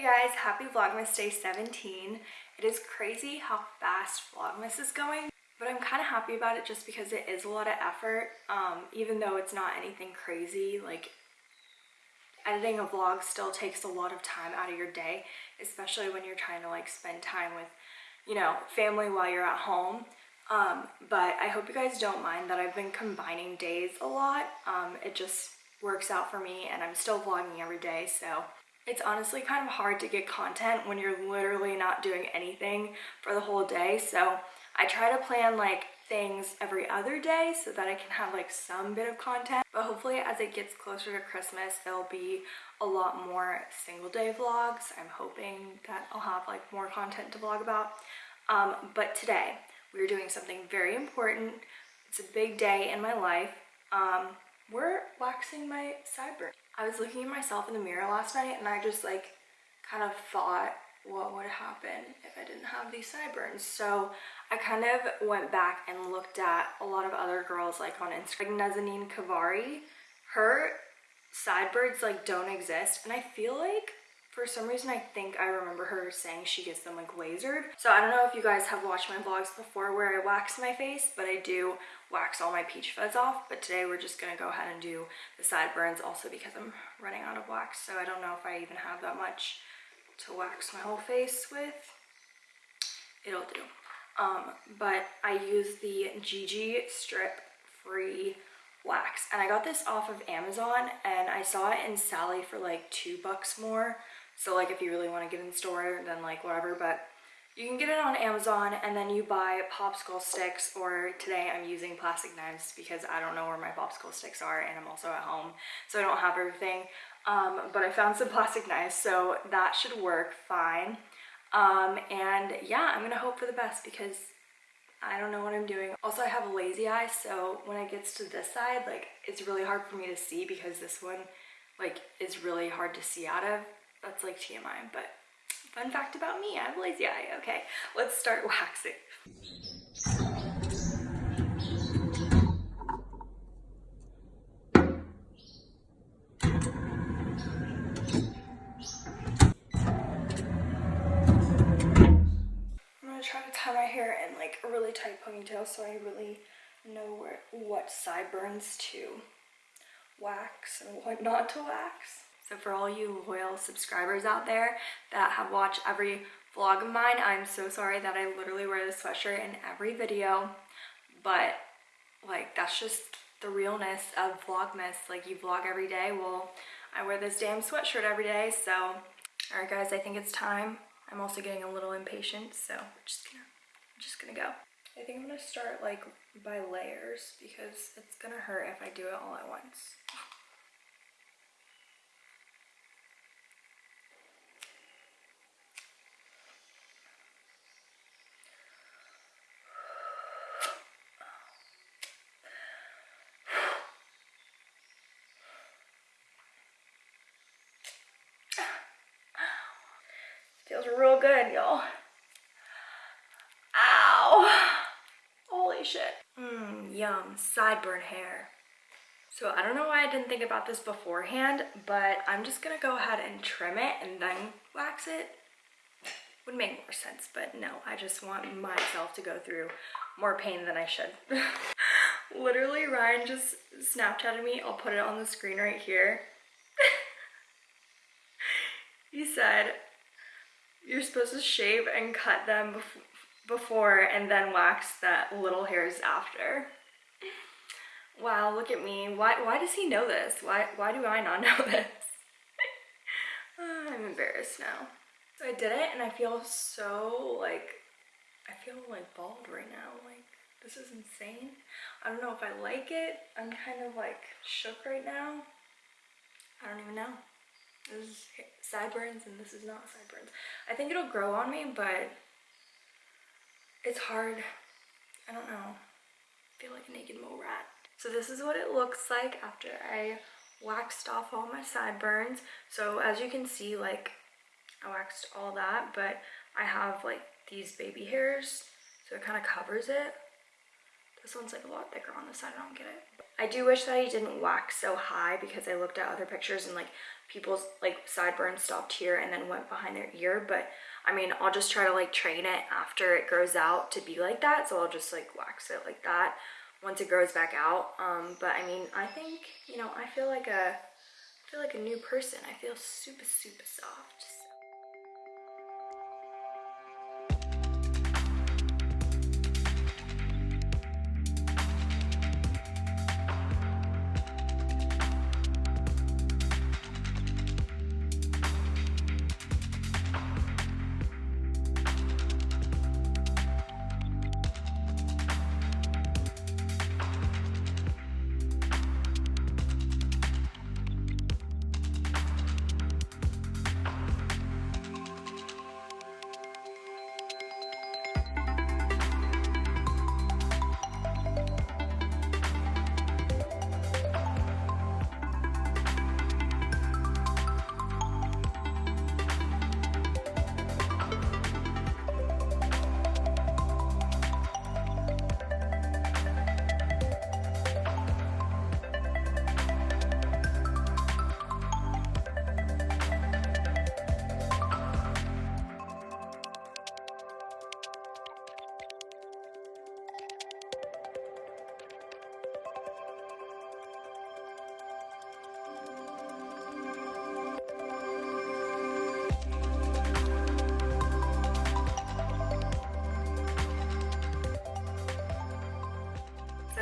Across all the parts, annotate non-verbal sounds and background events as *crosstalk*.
Hey guys, happy Vlogmas day 17. It is crazy how fast Vlogmas is going, but I'm kind of happy about it just because it is a lot of effort, um, even though it's not anything crazy. Like, editing a vlog still takes a lot of time out of your day, especially when you're trying to like spend time with, you know, family while you're at home. Um, but I hope you guys don't mind that I've been combining days a lot. Um, it just works out for me and I'm still vlogging every day, so it's honestly kind of hard to get content when you're literally not doing anything for the whole day. So I try to plan like things every other day so that I can have like some bit of content. But hopefully as it gets closer to Christmas, there'll be a lot more single day vlogs. I'm hoping that I'll have like more content to vlog about. Um, but today we are doing something very important. It's a big day in my life. Um, we're waxing my sideburn. I was looking at myself in the mirror last night and I just like kind of thought what would happen if I didn't have these sideburns. So I kind of went back and looked at a lot of other girls like on Instagram. Like Nazanin Kavari, her sideburns like don't exist and I feel like for some reason I think I remember her saying she gets them like lasered. So I don't know if you guys have watched my vlogs before where I wax my face, but I do wax all my peach fuzz off. But today we're just gonna go ahead and do the sideburns also because I'm running out of wax. So I don't know if I even have that much to wax my whole face with. It'll do. Um, but I use the Gigi Strip Free wax and I got this off of Amazon and I saw it in Sally for like two bucks more so like if you really want to get in store, then like whatever, but you can get it on Amazon and then you buy popsicle sticks or today I'm using plastic knives because I don't know where my popsicle sticks are and I'm also at home so I don't have everything. Um, but I found *laughs* some plastic knives so that should work fine. Um, and yeah, I'm gonna hope for the best because I don't know what I'm doing. Also, I have a lazy eye, so when it gets to this side, like, it's really hard for me to see because this one, like, is really hard to see out of that's like TMI, but fun fact about me, I have lazy eye. Okay, let's start waxing. I'm gonna try to tie my hair in like a really tight ponytail so I really know where, what sideburns to wax and what not to wax. So for all you loyal subscribers out there that have watched every vlog of mine, I'm so sorry that I literally wear this sweatshirt in every video, but like that's just the realness of Vlogmas. Like you vlog every day, well, I wear this damn sweatshirt every day, so all right guys, I think it's time. I'm also getting a little impatient, so we're just gonna, I'm just gonna go. I think I'm gonna start like by layers because it's gonna hurt if I do it all at once. *laughs* real good, y'all. Ow! Holy shit. Mmm, yum. Sideburn hair. So I don't know why I didn't think about this beforehand, but I'm just gonna go ahead and trim it and then wax it. Would make more sense, but no, I just want myself to go through more pain than I should. *laughs* Literally, Ryan just Snapchatted me. I'll put it on the screen right here. *laughs* he said, you're supposed to shave and cut them bef before and then wax that little hairs after. Wow, look at me. Why, why does he know this? Why, why do I not *laughs* know this? Ah, I'm embarrassed now. So I did it and I feel so like, I feel like bald right now. Like this is insane. I don't know if I like it. I'm kind of like shook right now. I don't even know. This is sideburns and this is not sideburns. I think it'll grow on me, but it's hard. I don't know. I feel like a naked mole rat. So this is what it looks like after I waxed off all my sideburns. So as you can see, like I waxed all that, but I have like these baby hairs. So it kind of covers it. This one's like a lot thicker on this side, I don't get it. I do wish that I didn't wax so high because I looked at other pictures and like people's like sideburns stopped here and then went behind their ear. But I mean, I'll just try to like train it after it grows out to be like that. So I'll just like wax it like that once it grows back out. Um, but I mean, I think, you know, I feel like a, I feel like a new person. I feel super, super soft.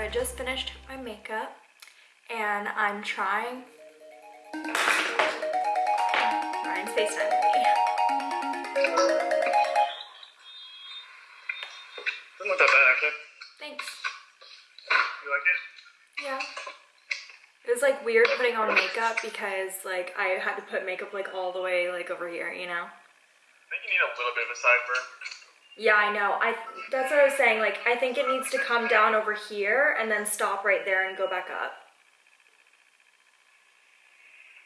I just finished my makeup and I'm trying Ryan's FaceTime with me. Doesn't look that bad actually. Thanks. You like it? Yeah. It was like weird putting on makeup because like I had to put makeup like all the way like over here, you know? I think you need a little bit of a sideburn. Yeah, I know. I that's what I was saying. Like I think it needs to come down over here and then stop right there and go back up.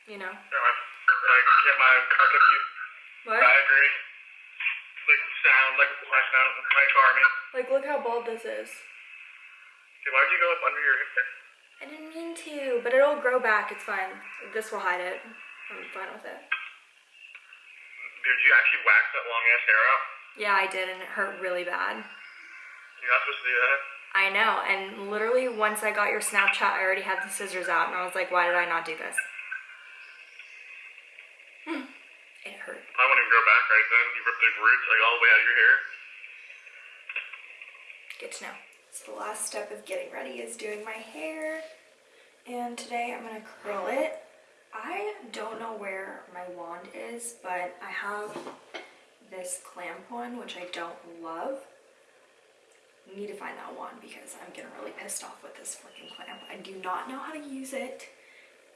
You know? Yeah, my, I get my car. What? I agree. Like sound, like my sound, my car. Like look how bald this is. okay, why'd you go up under your hip there? I didn't mean to, but it'll grow back. It's fine. This will hide it. I'm fine with it. Did you actually wax that long ass hair out? Yeah, I did, and it hurt really bad. You're not supposed to do that. I know, and literally once I got your Snapchat, I already had the scissors out, and I was like, why did I not do this? Hmm. It hurt. I wouldn't even grow back right then. You ripped the roots like all the way out of your hair. Good to know. So the last step of getting ready is doing my hair. And today I'm gonna curl it. I don't know where my wand is, but I have this clamp one, which I don't love. Need to find that one because I'm getting really pissed off with this freaking clamp. I do not know how to use it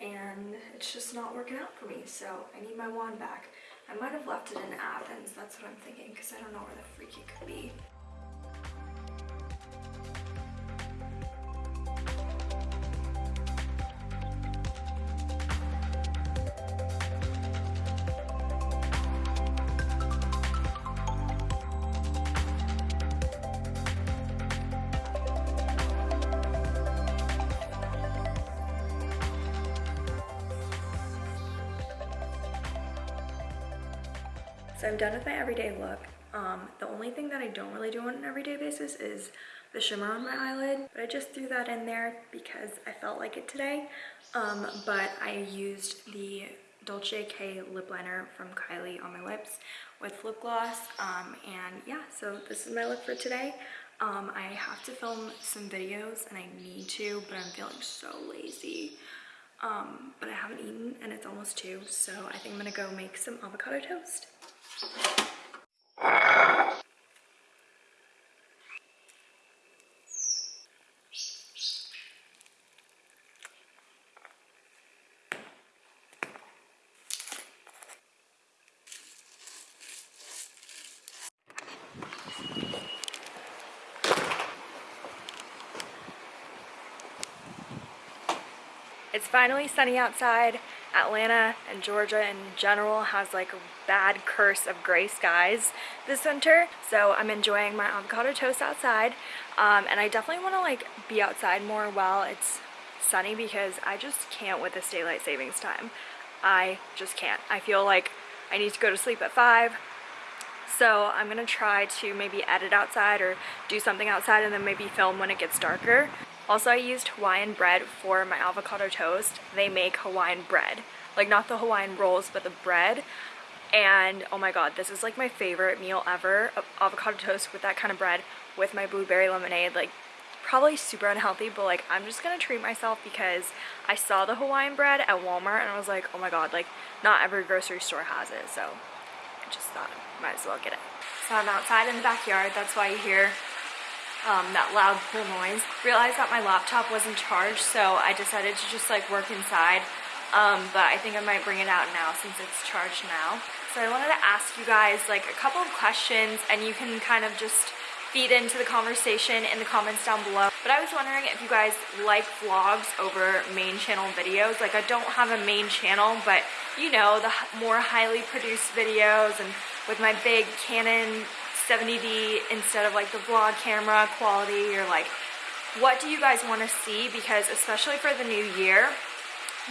and it's just not working out for me. So I need my wand back. I might have left it in Athens. That's what I'm thinking because I don't know where the freak it could be. So I'm done with my everyday look. Um, the only thing that I don't really do on an everyday basis is the shimmer on my eyelid, but I just threw that in there because I felt like it today. Um, but I used the Dolce K lip liner from Kylie on my lips with lip gloss. Um, and yeah, so this is my look for today. Um, I have to film some videos and I need to, but I'm feeling so lazy. Um, but I haven't eaten and it's almost two, so I think I'm gonna go make some avocado toast. It's finally sunny outside Atlanta and Georgia in general has like a bad curse of gray skies this winter. So I'm enjoying my avocado toast outside. Um, and I definitely want to like be outside more while it's sunny because I just can't with this daylight savings time. I just can't. I feel like I need to go to sleep at 5. So I'm going to try to maybe edit outside or do something outside and then maybe film when it gets darker. Also, I used Hawaiian bread for my avocado toast. They make Hawaiian bread. Like not the Hawaiian rolls, but the bread. And oh my god, this is like my favorite meal ever. Avocado toast with that kind of bread with my blueberry lemonade. Like probably super unhealthy, but like I'm just gonna treat myself because I saw the Hawaiian bread at Walmart and I was like, oh my god, like not every grocery store has it. So I just thought might as well get it. So I'm outside in the backyard. That's why you hear um, that loud pool noise. Realized that my laptop wasn't charged, so I decided to just like work inside. Um, but I think I might bring it out now since it's charged now. So I wanted to ask you guys like a couple of questions and you can kind of just feed into the conversation in the comments down below. But I was wondering if you guys like vlogs over main channel videos. Like I don't have a main channel, but you know, the more highly produced videos and with my big Canon 70D instead of like the vlog camera quality. Or like what do you guys want to see? Because especially for the new year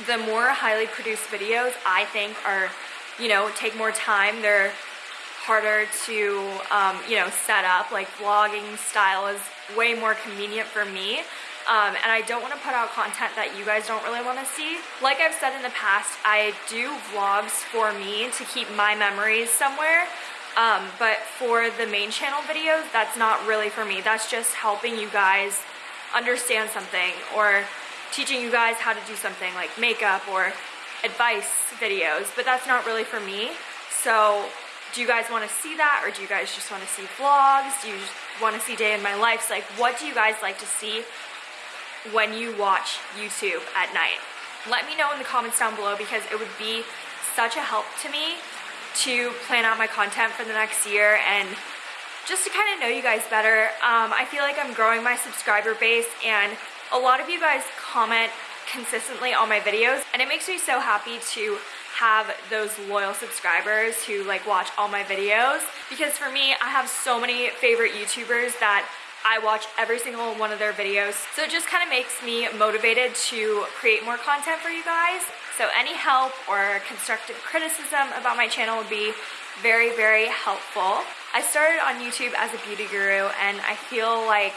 the more highly produced videos I think are you know take more time. They're harder to um, you know set up. Like vlogging style is way more convenient for me. Um, and I don't want to put out content that you guys don't really want to see. Like I've said in the past, I do vlogs for me to keep my memories somewhere um, but for the main channel videos, that's not really for me. That's just helping you guys understand something or teaching you guys how to do something like makeup or advice videos, but that's not really for me. So do you guys want to see that or do you guys just want to see vlogs? Do you want to see day in my life? So like what do you guys like to see when you watch YouTube at night? Let me know in the comments down below because it would be such a help to me to plan out my content for the next year and just to kind of know you guys better. Um, I feel like I'm growing my subscriber base and a lot of you guys comment consistently on my videos and it makes me so happy to have those loyal subscribers who like watch all my videos because for me I have so many favorite YouTubers that I watch every single one of their videos so it just kind of makes me motivated to create more content for you guys so any help or constructive criticism about my channel would be very, very helpful. I started on YouTube as a beauty guru and I feel like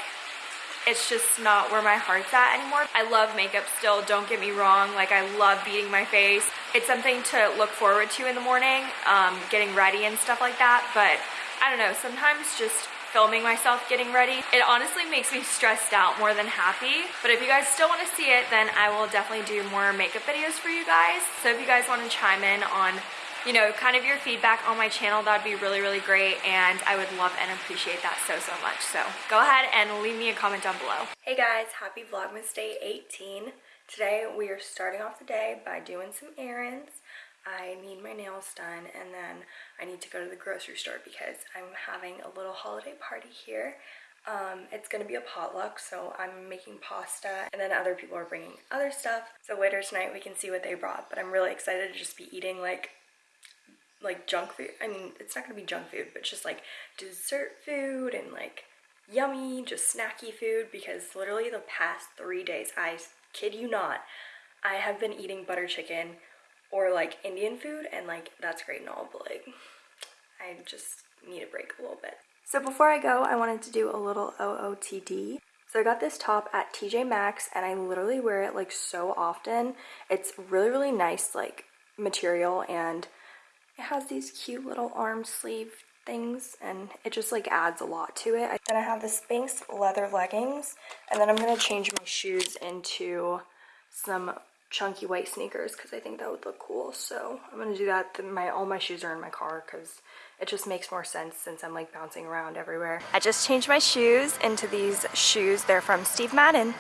it's just not where my heart's at anymore. I love makeup still, don't get me wrong. Like I love beating my face. It's something to look forward to in the morning, um, getting ready and stuff like that. But I don't know, sometimes just filming myself getting ready. It honestly makes me stressed out more than happy. But if you guys still want to see it, then I will definitely do more makeup videos for you guys. So if you guys want to chime in on you know, kind of your feedback on my channel, that'd be really, really great. And I would love and appreciate that so, so much. So go ahead and leave me a comment down below. Hey guys, happy Vlogmas Day 18. Today we are starting off the day by doing some errands. I need my nails done and then I need to go to the grocery store because I'm having a little holiday party here. Um, it's gonna be a potluck, so I'm making pasta and then other people are bringing other stuff. So later tonight we can see what they brought, but I'm really excited to just be eating like like junk food. I mean, it's not gonna be junk food, but just like dessert food and like yummy, just snacky food because literally the past three days, I kid you not, I have been eating butter chicken or like Indian food and like that's great and all but like I just need a break a little bit. So before I go I wanted to do a little OOTD. So I got this top at TJ Maxx and I literally wear it like so often. It's really really nice like material and it has these cute little arm sleeve things and it just like adds a lot to it. Then I have the Spanx leather leggings and then I'm going to change my shoes into some chunky white sneakers because I think that would look cool. So I'm gonna do that. My All my shoes are in my car because it just makes more sense since I'm like bouncing around everywhere. I just changed my shoes into these shoes. They're from Steve Madden.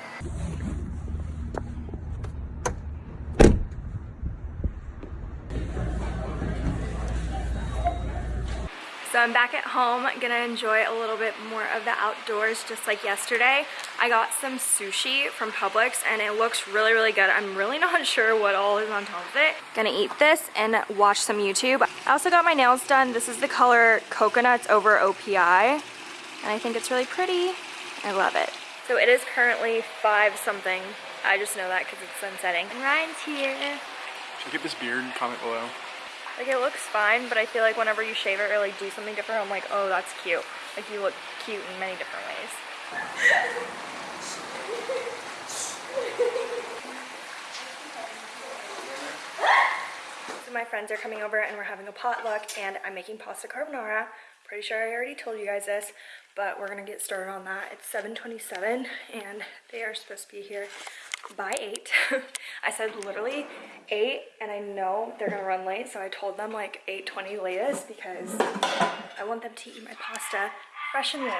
So I'm back at home, gonna enjoy a little bit more of the outdoors just like yesterday. I got some sushi from Publix and it looks really, really good. I'm really *laughs* not sure what all is on top of it. Gonna eat this and watch some YouTube. I also got my nails done. This is the color Coconuts over OPI. And I think it's really pretty. I love it. So it is currently five something. I just know that because it's sunsetting. And Ryan's here. Check get this beard, comment below. Like it looks fine, but I feel like whenever you shave it or like do something different, I'm like, oh, that's cute. Like you look cute in many different ways. *laughs* So my friends are coming over and we're having a potluck and I'm making pasta carbonara. Pretty sure I already told you guys this, but we're gonna get started on that. It's 7.27 and they are supposed to be here by 8. *laughs* I said literally 8 and I know they're gonna run late, so I told them like 8.20 latest because I want them to eat my pasta fresh and warm.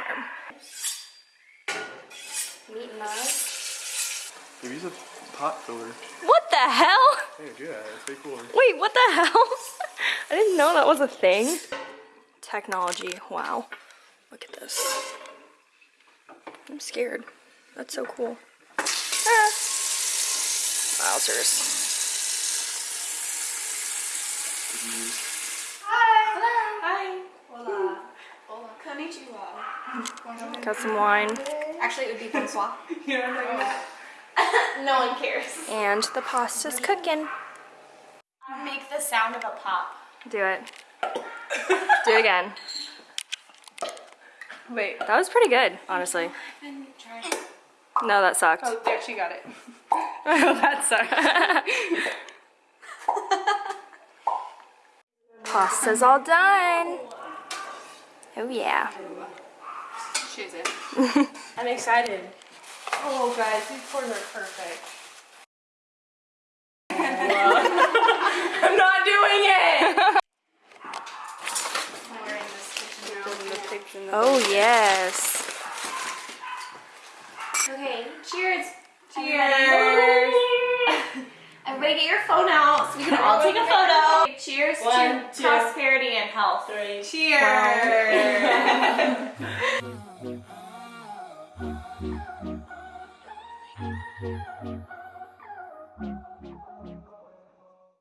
Meat and knives. Maybe use a pot filler. What the hell? Hey, do that. Way cooler. Wait, what the hell? *laughs* I didn't know that was a thing. Technology, wow. Look at this. I'm scared. That's so cool. Ah. Wowzers. Did you use? Hi. Hola. Hola. Konnichiwa. *laughs* Got some wine. Actually, it would be bonsoir. *laughs* you know what I'm talking about? no one cares. And the pasta's cooking. Make the sound of a pop. Do it. Do it again. Wait. That was pretty good, honestly. No, that sucked. Oh, there, she got it. *laughs* oh, that sucks. *laughs* Pasta's all done. Oh yeah. She's it. *laughs* I'm excited. Oh, guys, these corns are perfect. I'm not doing it! I'm wearing this kitchen. Oh yes. Okay, cheers. Cheers! *laughs* Everybody get your phone out so we can all take a photo. Cheers One, to two. prosperity and health. Three, Cheers! *laughs*